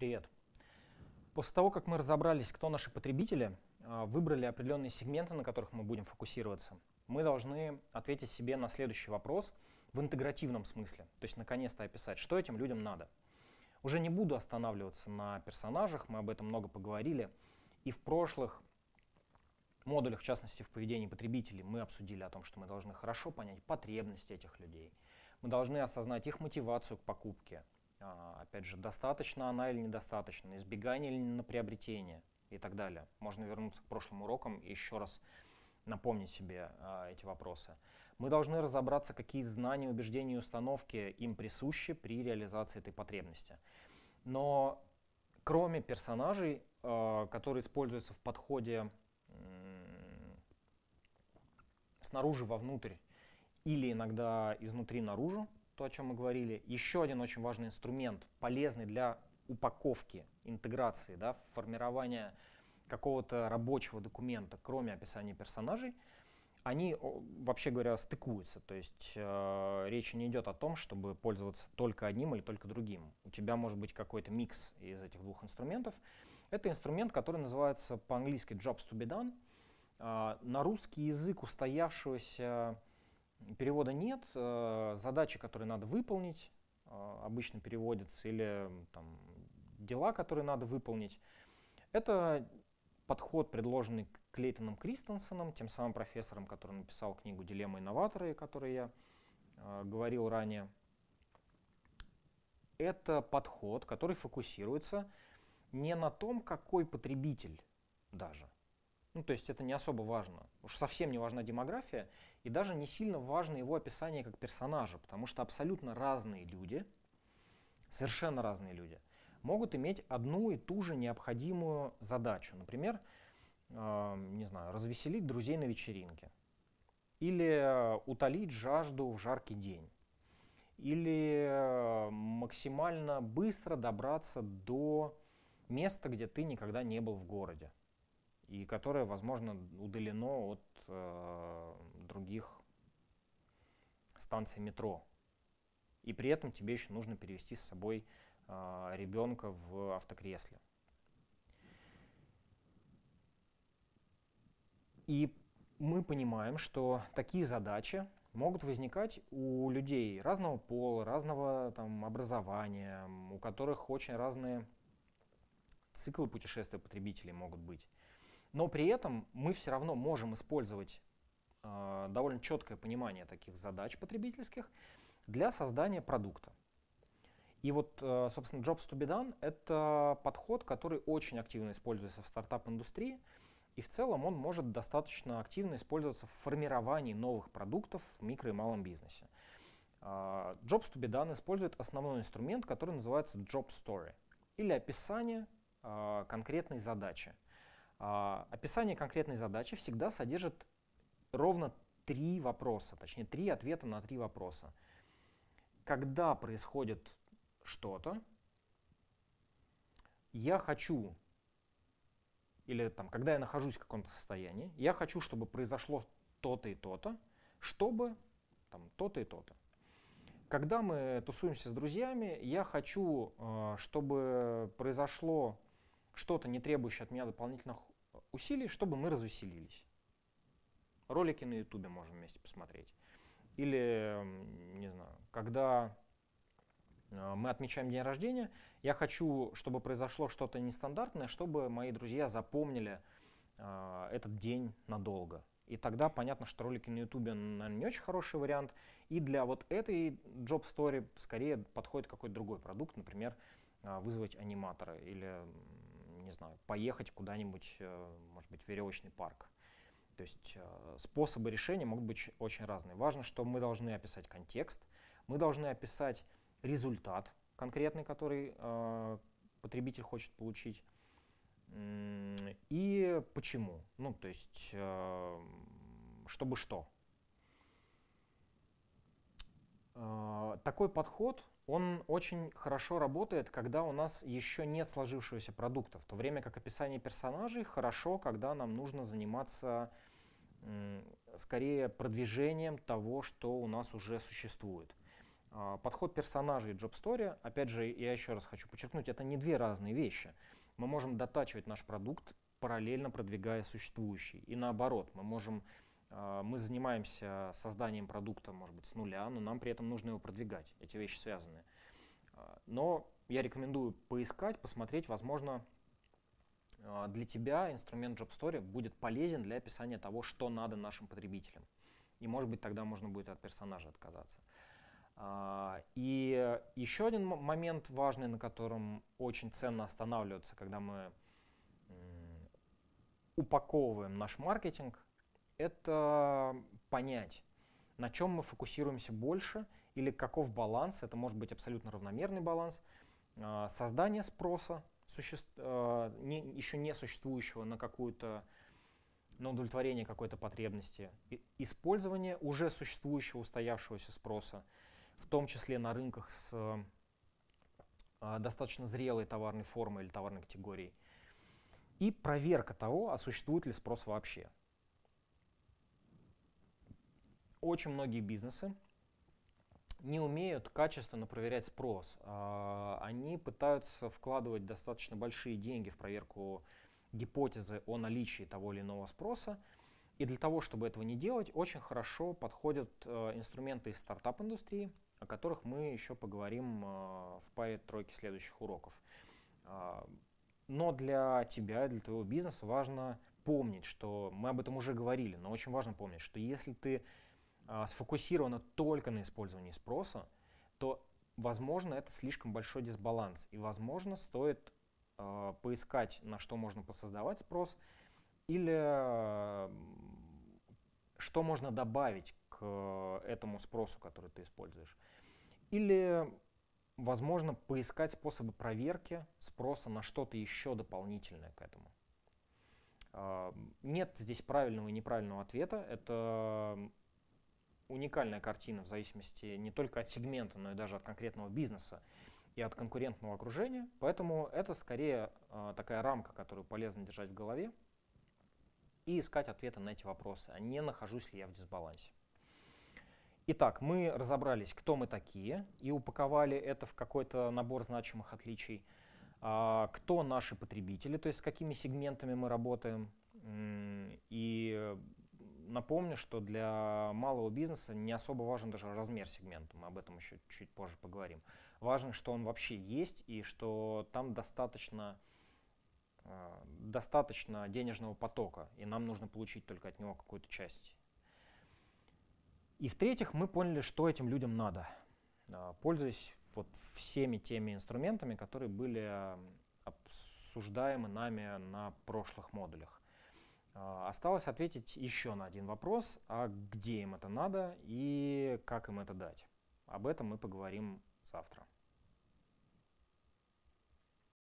Привет. После того, как мы разобрались, кто наши потребители, а, выбрали определенные сегменты, на которых мы будем фокусироваться, мы должны ответить себе на следующий вопрос в интегративном смысле. То есть наконец-то описать, что этим людям надо. Уже не буду останавливаться на персонажах, мы об этом много поговорили. И в прошлых модулях, в частности в поведении потребителей, мы обсудили о том, что мы должны хорошо понять потребности этих людей. Мы должны осознать их мотивацию к покупке, опять же, достаточно она или недостаточно, избегание или на приобретение и так далее. Можно вернуться к прошлым урокам и еще раз напомнить себе а, эти вопросы. Мы должны разобраться, какие знания, убеждения и установки им присущи при реализации этой потребности. Но кроме персонажей, а, которые используются в подходе снаружи вовнутрь или иногда изнутри наружу, то, о чем мы говорили. Еще один очень важный инструмент, полезный для упаковки, интеграции, да, формирования какого-то рабочего документа, кроме описания персонажей, они, вообще говоря, стыкуются. То есть э, речь не идет о том, чтобы пользоваться только одним или только другим. У тебя может быть какой-то микс из этих двух инструментов. Это инструмент, который называется по-английски jobs to be done. Э, на русский язык устоявшегося Перевода нет. Э, задачи, которые надо выполнить, э, обычно переводятся, или там, дела, которые надо выполнить. Это подход, предложенный Клейтоном Кристенсеном, тем самым профессором, который написал книгу «Дилемма инноваторы», о которой я э, говорил ранее. Это подход, который фокусируется не на том, какой потребитель даже, ну, то есть это не особо важно. Уж совсем не важна демография, и даже не сильно важно его описание как персонажа, потому что абсолютно разные люди, совершенно разные люди, могут иметь одну и ту же необходимую задачу. Например, э, не знаю, развеселить друзей на вечеринке, или утолить жажду в жаркий день, или максимально быстро добраться до места, где ты никогда не был в городе и которое, возможно, удалено от э, других станций метро. И при этом тебе еще нужно перевести с собой э, ребенка в автокресле. И мы понимаем, что такие задачи могут возникать у людей разного пола, разного там, образования, у которых очень разные циклы путешествия потребителей могут быть. Но при этом мы все равно можем использовать э, довольно четкое понимание таких задач потребительских для создания продукта. И вот, э, собственно, Jobs to be done — это подход, который очень активно используется в стартап-индустрии, и в целом он может достаточно активно использоваться в формировании новых продуктов в микро и малом бизнесе. Э, Jobs to be done использует основной инструмент, который называется Job Story, или описание э, конкретной задачи. А, описание конкретной задачи всегда содержит ровно три вопроса, точнее три ответа на три вопроса. Когда происходит что-то, я хочу, или там, когда я нахожусь в каком-то состоянии, я хочу, чтобы произошло то-то и то-то, чтобы там то-то и то-то. Когда мы тусуемся с друзьями, я хочу, э, чтобы произошло что-то, не требующее от меня дополнительных усилий, чтобы мы развеселились. Ролики на ютубе можем вместе посмотреть. Или, не знаю, когда э, мы отмечаем день рождения, я хочу, чтобы произошло что-то нестандартное, чтобы мои друзья запомнили э, этот день надолго. И тогда понятно, что ролики на ютубе, наверное, не очень хороший вариант. И для вот этой job story скорее подходит какой-то другой продукт, например, э, вызвать аниматора или не знаю, поехать куда-нибудь, э, может быть, в веревочный парк. То есть э, способы решения могут быть очень разные. Важно, что мы должны описать контекст, мы должны описать результат конкретный, который э, потребитель хочет получить, и почему. Ну, то есть, чтобы что. Такой подход он очень хорошо работает, когда у нас еще нет сложившегося продукта, в то время как описание персонажей хорошо, когда нам нужно заниматься скорее продвижением того, что у нас уже существует. А, подход персонажей и Job Story, опять же, я еще раз хочу подчеркнуть, это не две разные вещи. Мы можем дотачивать наш продукт, параллельно продвигая существующий. И наоборот, мы можем мы занимаемся созданием продукта, может быть, с нуля, но нам при этом нужно его продвигать. Эти вещи связаны. А, но я рекомендую поискать, посмотреть, возможно, для тебя инструмент Job Story будет полезен для описания того, что надо нашим потребителям. И, может быть, тогда можно будет от персонажа отказаться. А, и еще один момент важный, на котором очень ценно останавливаться, когда мы упаковываем наш маркетинг, это понять, на чем мы фокусируемся больше или каков баланс, это может быть абсолютно равномерный баланс, а, создание спроса, не, еще не существующего на какую-то на удовлетворение какой-то потребности, использование уже существующего устоявшегося спроса, в том числе на рынках с э, достаточно зрелой товарной формой или товарной категорией. И проверка того, а существует ли спрос вообще. Очень многие бизнесы не умеют качественно проверять спрос. Э, они пытаются вкладывать достаточно большие деньги в проверку гипотезы о наличии того или иного спроса, и для того, чтобы этого не делать, очень хорошо подходят э, инструменты из стартап-индустрии, о которых мы еще поговорим э, в паре тройки следующих уроков. Э, но для тебя, для твоего бизнеса важно помнить, что мы об этом уже говорили, но очень важно помнить, что если ты э, сфокусирована только на использовании спроса, то, возможно, это слишком большой дисбаланс, и, возможно, стоит э, поискать, на что можно посоздавать спрос, или э, что можно добавить к этому спросу, который ты используешь. Или, возможно, поискать способы проверки спроса на что-то еще дополнительное к этому. А, нет здесь правильного и неправильного ответа. Это уникальная картина в зависимости не только от сегмента, но и даже от конкретного бизнеса и от конкурентного окружения. Поэтому это скорее а, такая рамка, которую полезно держать в голове и искать ответы на эти вопросы, а не нахожусь ли я в дисбалансе. Итак, мы разобрались, кто мы такие, и упаковали это в какой-то набор значимых отличий. А, кто наши потребители, то есть с какими сегментами мы работаем. И напомню, что для малого бизнеса не особо важен даже размер сегмента, мы об этом еще чуть позже поговорим. Важно, что он вообще есть и что там достаточно, а, достаточно денежного потока, и нам нужно получить только от него какую-то часть и в-третьих, мы поняли, что этим людям надо, а, пользуясь вот всеми теми инструментами, которые были обсуждаемы нами на прошлых модулях. А, осталось ответить еще на один вопрос, а где им это надо и как им это дать. Об этом мы поговорим завтра.